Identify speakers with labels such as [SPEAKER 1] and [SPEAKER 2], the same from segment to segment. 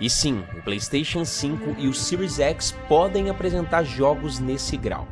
[SPEAKER 1] E sim, o PlayStation 5 e o Series X podem apresentar jogos nesse grau.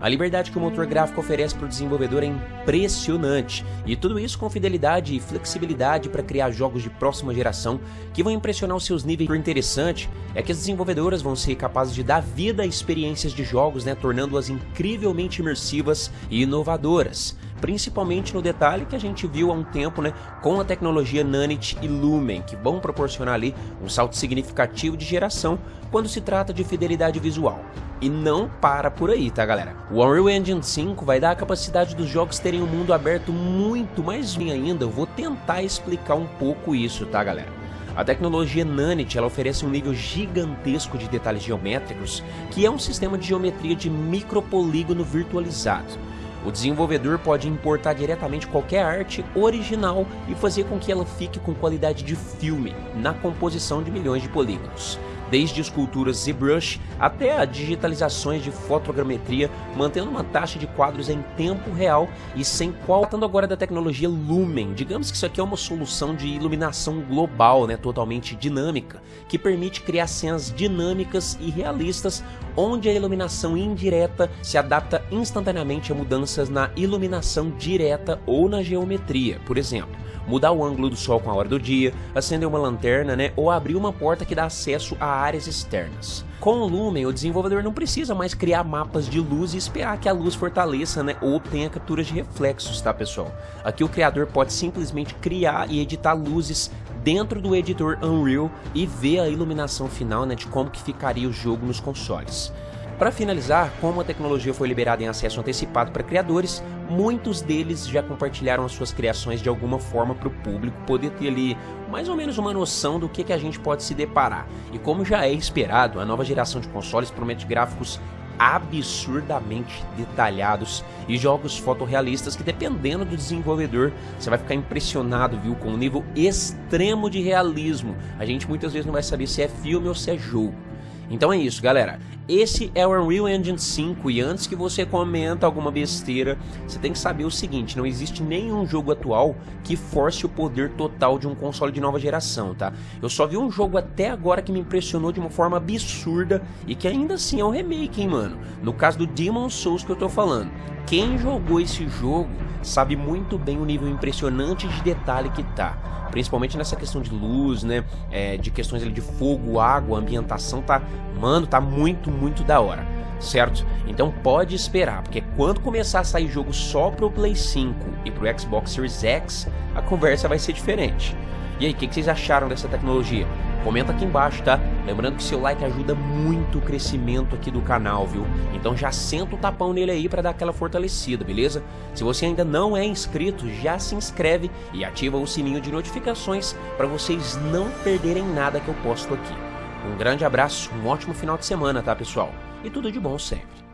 [SPEAKER 1] A liberdade que o motor gráfico oferece para o desenvolvedor é impressionante, e tudo isso com fidelidade e flexibilidade para criar jogos de próxima geração que vão impressionar os seus níveis. O interessante é que as desenvolvedoras vão ser capazes de dar vida a experiências de jogos, né, tornando-as incrivelmente imersivas e inovadoras principalmente no detalhe que a gente viu há um tempo, né, com a tecnologia Nanite e Lumen, que vão proporcionar ali um salto significativo de geração quando se trata de fidelidade visual. E não para por aí, tá galera? O Unreal Engine 5 vai dar a capacidade dos jogos terem um mundo aberto muito mais bem ainda, eu vou tentar explicar um pouco isso, tá galera? A tecnologia Nanite ela oferece um nível gigantesco de detalhes geométricos, que é um sistema de geometria de micropolígono virtualizado. O desenvolvedor pode importar diretamente qualquer arte original e fazer com que ela fique com qualidade de filme na composição de milhões de polígonos desde esculturas ZBrush até digitalizações de fotogrametria, mantendo uma taxa de quadros em tempo real e sem qual. Tratando agora da tecnologia Lumen, digamos que isso aqui é uma solução de iluminação global, né, totalmente dinâmica, que permite criar cenas dinâmicas e realistas, onde a iluminação indireta se adapta instantaneamente a mudanças na iluminação direta ou na geometria, por exemplo mudar o ângulo do sol com a hora do dia, acender uma lanterna, né, ou abrir uma porta que dá acesso a áreas externas. Com o Lumen, o desenvolvedor não precisa mais criar mapas de luz e esperar que a luz fortaleça, né, ou obtenha capturas de reflexos, tá pessoal? Aqui o criador pode simplesmente criar e editar luzes dentro do editor Unreal e ver a iluminação final, né, de como que ficaria o jogo nos consoles. Para finalizar, como a tecnologia foi liberada em acesso antecipado para criadores, muitos deles já compartilharam as suas criações de alguma forma para o público poder ter ali mais ou menos uma noção do que, que a gente pode se deparar. E como já é esperado, a nova geração de consoles promete gráficos absurdamente detalhados e jogos fotorrealistas que dependendo do desenvolvedor você vai ficar impressionado, viu, com um nível extremo de realismo. A gente muitas vezes não vai saber se é filme ou se é jogo. Então é isso, galera. Esse é o Unreal Engine 5 e antes que você comenta alguma besteira, você tem que saber o seguinte, não existe nenhum jogo atual que force o poder total de um console de nova geração, tá? Eu só vi um jogo até agora que me impressionou de uma forma absurda e que ainda assim é um remake, hein, mano? No caso do Demon Souls que eu tô falando. Quem jogou esse jogo sabe muito bem o nível impressionante de detalhe que tá principalmente nessa questão de luz, né, é, de questões ali de fogo, água, ambientação, tá, mano, tá muito, muito da hora, certo? Então pode esperar, porque quando começar a sair jogo só pro Play 5 e pro Xbox Series X, a conversa vai ser diferente. E aí, o que, que vocês acharam dessa tecnologia? Comenta aqui embaixo, tá? Lembrando que seu like ajuda muito o crescimento aqui do canal, viu? Então já senta o tapão nele aí para dar aquela fortalecida, beleza? Se você ainda não é inscrito, já se inscreve e ativa o sininho de notificações para vocês não perderem nada que eu posto aqui. Um grande abraço, um ótimo final de semana, tá pessoal? E tudo de bom sempre.